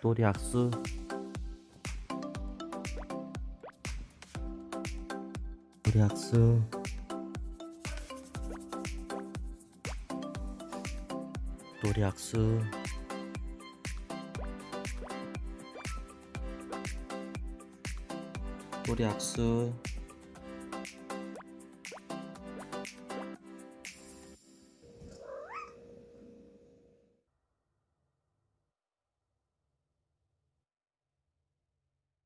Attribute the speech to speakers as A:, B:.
A: 도리 학수. 도리 학수. 도리 학수. 도리 학수.